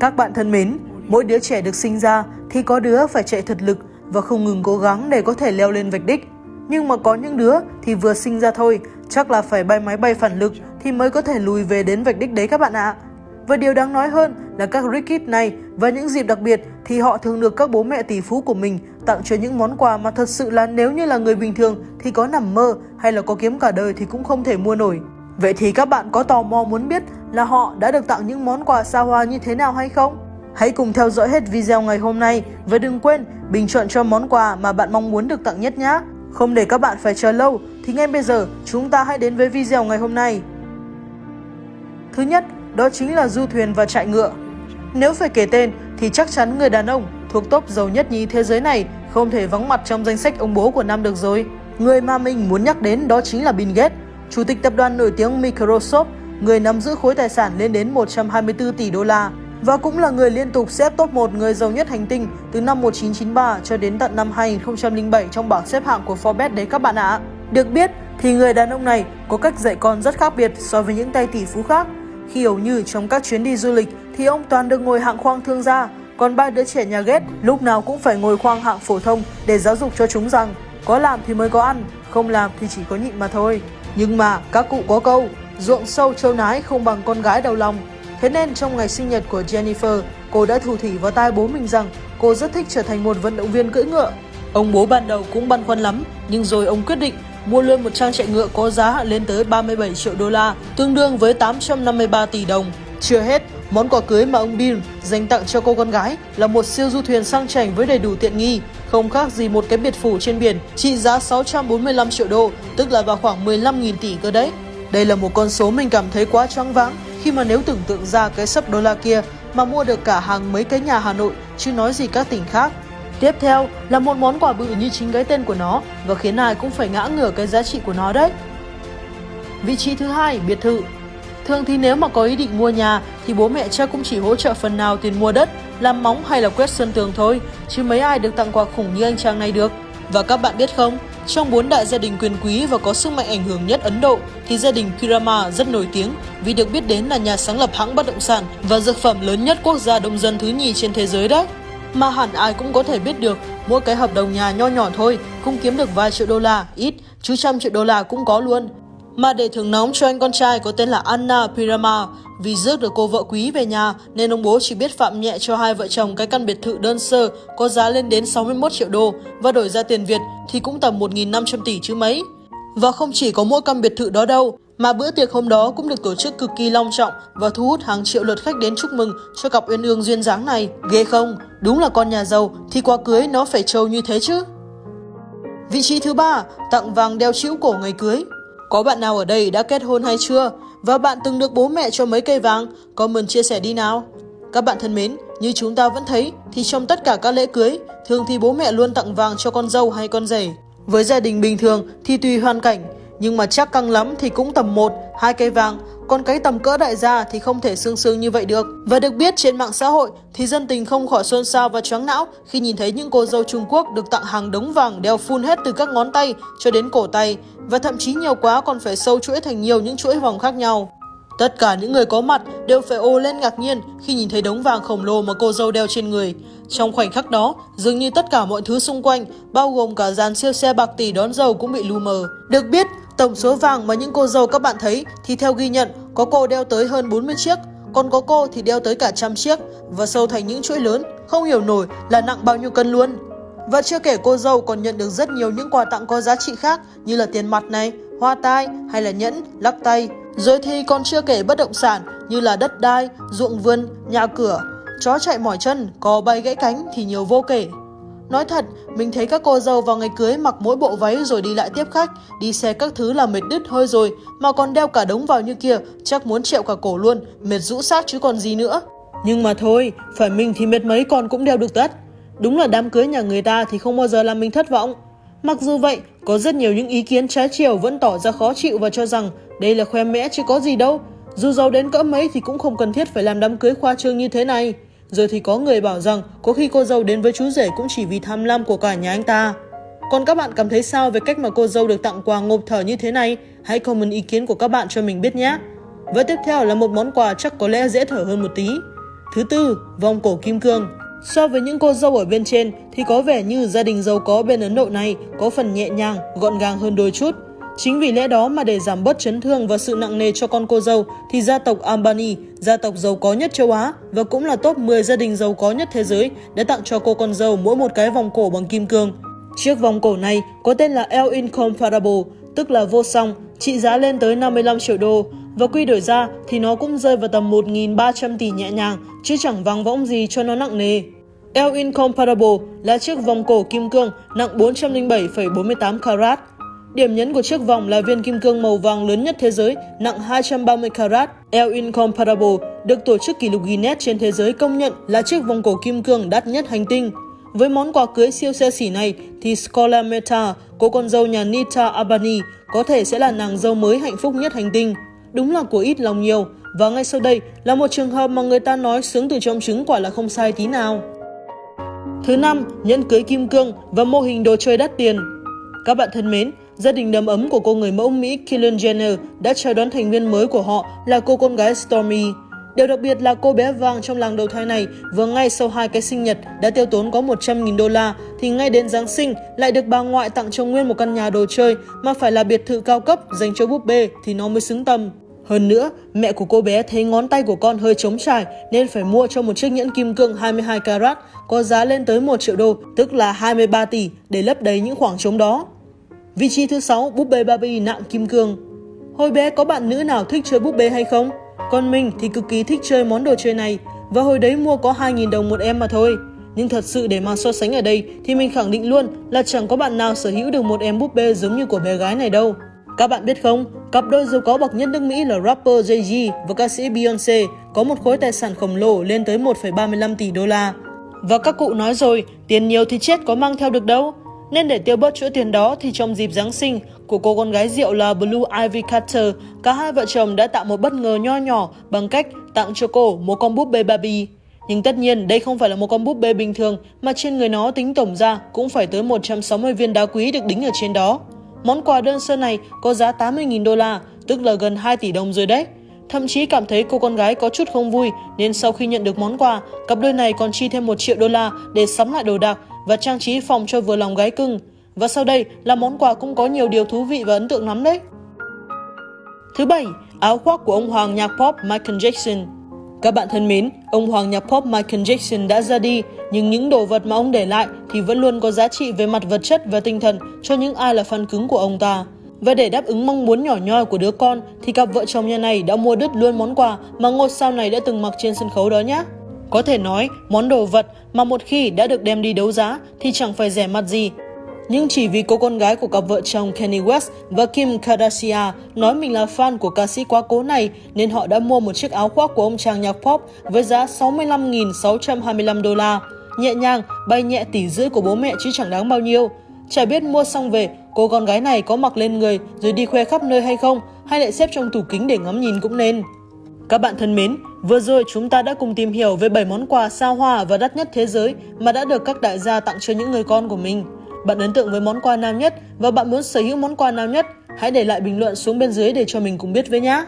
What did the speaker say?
Các bạn thân mến, mỗi đứa trẻ được sinh ra thì có đứa phải chạy thật lực và không ngừng cố gắng để có thể leo lên vạch đích. Nhưng mà có những đứa thì vừa sinh ra thôi, chắc là phải bay máy bay phản lực thì mới có thể lùi về đến vạch đích đấy các bạn ạ. Và điều đáng nói hơn là các Rickit này và những dịp đặc biệt thì họ thường được các bố mẹ tỷ phú của mình tặng cho những món quà mà thật sự là nếu như là người bình thường thì có nằm mơ hay là có kiếm cả đời thì cũng không thể mua nổi. Vậy thì các bạn có tò mò muốn biết là họ đã được tặng những món quà xa hoa như thế nào hay không? Hãy cùng theo dõi hết video ngày hôm nay và đừng quên bình chọn cho món quà mà bạn mong muốn được tặng nhất nhé. Không để các bạn phải chờ lâu thì ngay bây giờ chúng ta hãy đến với video ngày hôm nay. Thứ nhất, đó chính là du thuyền và trại ngựa. Nếu phải kể tên thì chắc chắn người đàn ông thuộc top giàu nhất nhì thế giới này không thể vắng mặt trong danh sách ông bố của năm được rồi. Người mà mình muốn nhắc đến đó chính là Bill Gates, chủ tịch tập đoàn nổi tiếng Microsoft, người nắm giữ khối tài sản lên đến 124 tỷ đô la và cũng là người liên tục xếp top 1 người giàu nhất hành tinh từ năm 1993 cho đến tận năm 2007 trong bảng xếp hạng của Forbes đấy các bạn ạ. Được biết thì người đàn ông này có cách dạy con rất khác biệt so với những tay tỷ phú khác. Khi hầu như trong các chuyến đi du lịch thì ông toàn được ngồi hạng khoang thương gia, còn ba đứa trẻ nhà ghét lúc nào cũng phải ngồi khoang hạng phổ thông để giáo dục cho chúng rằng có làm thì mới có ăn, không làm thì chỉ có nhịn mà thôi. Nhưng mà các cụ có câu, ruộng sâu châu nái không bằng con gái đầu lòng. Thế nên trong ngày sinh nhật của Jennifer, cô đã thủ thỉ vào tai bố mình rằng cô rất thích trở thành một vận động viên cưỡi ngựa. Ông bố ban đầu cũng băn khoăn lắm, nhưng rồi ông quyết định mua luôn một trang chạy ngựa có giá lên tới 37 triệu đô la, tương đương với 853 tỷ đồng. Chưa hết, món quà cưới mà ông Bill dành tặng cho cô con gái là một siêu du thuyền sang chảnh với đầy đủ tiện nghi, không khác gì một cái biệt phủ trên biển trị giá 645 triệu đô, tức là vào khoảng 15.000 tỷ cơ đấy. Đây là một con số mình cảm thấy quá choáng váng khi mà nếu tưởng tượng ra cái sấp đô la kia mà mua được cả hàng mấy cái nhà Hà Nội chứ nói gì các tỉnh khác. Tiếp theo là một món quà bự như chính cái tên của nó và khiến ai cũng phải ngã ngửa cái giá trị của nó đấy. Vị trí thứ hai, biệt thự. Thường thì nếu mà có ý định mua nhà thì bố mẹ cha cũng chỉ hỗ trợ phần nào tiền mua đất, làm móng hay là quét sơn tường thôi, chứ mấy ai được tặng quà khủng như anh chàng này được. Và các bạn biết không, trong bốn đại gia đình quyền quý và có sức mạnh ảnh hưởng nhất Ấn Độ thì gia đình Kirama rất nổi tiếng vì được biết đến là nhà sáng lập hãng bất động sản và dược phẩm lớn nhất quốc gia đông dân thứ nhì trên thế giới đấy. Mà hẳn ai cũng có thể biết được, mỗi cái hợp đồng nhà nho nhỏ thôi cũng kiếm được vài triệu đô la, ít, chứ trăm triệu đô la cũng có luôn. Mà để thưởng nóng cho anh con trai có tên là Anna Pirama, vì rước được cô vợ quý về nhà nên ông bố chỉ biết phạm nhẹ cho hai vợ chồng cái căn biệt thự đơn sơ có giá lên đến 61 triệu đô và đổi ra tiền Việt thì cũng tầm 1.500 tỷ chứ mấy. Và không chỉ có mỗi căn biệt thự đó đâu, mà bữa tiệc hôm đó cũng được tổ chức cực kỳ long trọng và thu hút hàng triệu lượt khách đến chúc mừng cho cặp uyên ương duyên dáng này. Ghê không? Đúng là con nhà giàu thì qua cưới nó phải trâu như thế chứ. Vị trí thứ ba, tặng vàng đeo chĩu cổ ngày cưới. Có bạn nào ở đây đã kết hôn hay chưa? Và bạn từng được bố mẹ cho mấy cây vàng? Comment chia sẻ đi nào. Các bạn thân mến, như chúng ta vẫn thấy thì trong tất cả các lễ cưới, thường thì bố mẹ luôn tặng vàng cho con dâu hay con rể. Với gia đình bình thường thì tùy hoàn cảnh, nhưng mà chắc căng lắm thì cũng tầm 1, hai cây vàng, con cái tầm cỡ đại gia thì không thể sương sương như vậy được. Và được biết trên mạng xã hội thì dân tình không khỏi xôn xao và choáng não khi nhìn thấy những cô dâu Trung Quốc được tặng hàng đống vàng đeo phun hết từ các ngón tay cho đến cổ tay và thậm chí nhiều quá còn phải sâu chuỗi thành nhiều những chuỗi vòng khác nhau. Tất cả những người có mặt đều phải ô lên ngạc nhiên khi nhìn thấy đống vàng khổng lồ mà cô dâu đeo trên người. Trong khoảnh khắc đó, dường như tất cả mọi thứ xung quanh, bao gồm cả dàn siêu xe bạc tỷ đón dâu cũng bị lu mờ. Được biết, tổng số vàng mà những cô dâu các bạn thấy thì theo ghi nhận có cô đeo tới hơn 40 chiếc, còn có cô thì đeo tới cả trăm chiếc và sâu thành những chuỗi lớn, không hiểu nổi là nặng bao nhiêu cân luôn. Và chưa kể cô dâu còn nhận được rất nhiều những quà tặng có giá trị khác như là tiền mặt này, hoa tai hay là nhẫn, lắc tay. Rồi thì còn chưa kể bất động sản như là đất đai, ruộng vườn, nhà cửa, chó chạy mỏi chân, có bay gãy cánh thì nhiều vô kể. Nói thật, mình thấy các cô dâu vào ngày cưới mặc mỗi bộ váy rồi đi lại tiếp khách, đi xe các thứ là mệt đứt hơi rồi, mà còn đeo cả đống vào như kia, chắc muốn trẹo cả cổ luôn, mệt rũ xác chứ còn gì nữa. Nhưng mà thôi, phải mình thì mệt mấy còn cũng đeo được tất. Đúng là đám cưới nhà người ta thì không bao giờ làm mình thất vọng. Mặc dù vậy, có rất nhiều những ý kiến trái chiều vẫn tỏ ra khó chịu và cho rằng đây là khoe mẽ chứ có gì đâu. Dù giàu đến cỡ mấy thì cũng không cần thiết phải làm đám cưới khoa trương như thế này. Rồi thì có người bảo rằng có khi cô dâu đến với chú rể cũng chỉ vì tham lam của cả nhà anh ta. Còn các bạn cảm thấy sao về cách mà cô dâu được tặng quà ngộp thở như thế này? Hãy comment ý kiến của các bạn cho mình biết nhé. Và tiếp theo là một món quà chắc có lẽ dễ thở hơn một tí. Thứ tư, vòng cổ kim cương. So với những cô dâu ở bên trên thì có vẻ như gia đình giàu có bên Ấn Độ này có phần nhẹ nhàng, gọn gàng hơn đôi chút. Chính vì lẽ đó mà để giảm bớt chấn thương và sự nặng nề cho con cô dâu thì gia tộc Albany, gia tộc giàu có nhất châu Á và cũng là top 10 gia đình giàu có nhất thế giới đã tặng cho cô con dâu mỗi một cái vòng cổ bằng kim cương. Chiếc vòng cổ này có tên là El Incomparable, tức là vô song, trị giá lên tới 55 triệu đô và quy đổi ra thì nó cũng rơi vào tầm 1.300 tỷ nhẹ nhàng chứ chẳng vắng võng gì cho nó nặng nề. El Incomparable là chiếc vòng cổ kim cương nặng 407,48 carat Điểm nhấn của chiếc vòng là viên kim cương màu vàng lớn nhất thế giới, nặng 230 carat. El Incomparable được tổ chức kỷ lục Guinness trên thế giới công nhận là chiếc vòng cổ kim cương đắt nhất hành tinh. Với món quà cưới siêu xe xỉ này thì Scola Meta, cô con dâu nhà Nita Abani, có thể sẽ là nàng dâu mới hạnh phúc nhất hành tinh. Đúng là của ít lòng nhiều. Và ngay sau đây là một trường hợp mà người ta nói sướng từ trong trứng quả là không sai tí nào. Thứ năm, nhẫn cưới kim cương và mô hình đồ chơi đắt tiền. Các bạn thân mến, Gia đình đầm ấm của cô người mẫu Mỹ Kylie Jenner đã chào đón thành viên mới của họ là cô con gái Stormy. Điều đặc biệt là cô bé vàng trong làng đầu thai này vừa ngay sau hai cái sinh nhật đã tiêu tốn có 100.000 đô la thì ngay đến Giáng sinh lại được bà ngoại tặng cho nguyên một căn nhà đồ chơi mà phải là biệt thự cao cấp dành cho búp bê thì nó mới xứng tầm. Hơn nữa, mẹ của cô bé thấy ngón tay của con hơi trống trải nên phải mua cho một chiếc nhẫn kim cương 22 carat có giá lên tới 1 triệu đô, tức là 23 tỷ để lấp đầy những khoảng trống đó. Vị trí thứ 6, búp bê Barbie nặng kim cương. Hồi bé có bạn nữ nào thích chơi búp bê hay không? Còn mình thì cực kỳ thích chơi món đồ chơi này và hồi đấy mua có 2.000 đồng một em mà thôi. Nhưng thật sự để mà so sánh ở đây thì mình khẳng định luôn là chẳng có bạn nào sở hữu được một em búp bê giống như của bé gái này đâu. Các bạn biết không, cặp đôi giàu có bậc nhất nước Mỹ là rapper Jay-Z và ca sĩ Beyoncé có một khối tài sản khổng lồ lên tới 1,35 tỷ đô la. Và các cụ nói rồi, tiền nhiều thì chết có mang theo được đâu. Nên để tiêu bớt chỗ tiền đó thì trong dịp Giáng sinh của cô con gái rượu là Blue Ivy Carter, cả hai vợ chồng đã tạo một bất ngờ nho nhỏ bằng cách tặng cho cô một con búp bê Barbie. Nhưng tất nhiên đây không phải là một con búp bê bình thường mà trên người nó tính tổng ra cũng phải tới 160 viên đá quý được đính ở trên đó. Món quà đơn sơ này có giá 80.000 đô la, tức là gần 2 tỷ đồng rồi đấy. Thậm chí cảm thấy cô con gái có chút không vui nên sau khi nhận được món quà, cặp đôi này còn chi thêm 1 triệu đô la để sắm lại đồ đạc và trang trí phòng cho vừa lòng gái cưng. Và sau đây là món quà cũng có nhiều điều thú vị và ấn tượng lắm đấy. Thứ bảy, áo khoác của ông hoàng nhạc pop Michael Jackson. Các bạn thân mến, ông hoàng nhạc pop Michael Jackson đã ra đi, nhưng những đồ vật mà ông để lại thì vẫn luôn có giá trị về mặt vật chất và tinh thần cho những ai là fan cứng của ông ta. Và để đáp ứng mong muốn nhỏ nhoi của đứa con thì cặp vợ chồng nhà này đã mua đứt luôn món quà mà ngôi sao này đã từng mặc trên sân khấu đó nhé. Có thể nói, món đồ vật mà một khi đã được đem đi đấu giá thì chẳng phải rẻ mặt gì. Nhưng chỉ vì cô con gái của cặp vợ chồng Kanye West và Kim Kardashian nói mình là fan của ca sĩ quá cố này nên họ đã mua một chiếc áo khoác của ông chàng nhạc pop với giá 65.625 đô la. Nhẹ nhàng, bay nhẹ tỷ rưỡi của bố mẹ chứ chẳng đáng bao nhiêu. Chả biết mua xong về, cô con gái này có mặc lên người rồi đi khoe khắp nơi hay không, hay lại xếp trong tủ kính để ngắm nhìn cũng nên. Các bạn thân mến, vừa rồi chúng ta đã cùng tìm hiểu về 7 món quà sao hoa và đắt nhất thế giới mà đã được các đại gia tặng cho những người con của mình. Bạn ấn tượng với món quà nào nhất và bạn muốn sở hữu món quà nào nhất? Hãy để lại bình luận xuống bên dưới để cho mình cùng biết với nhé!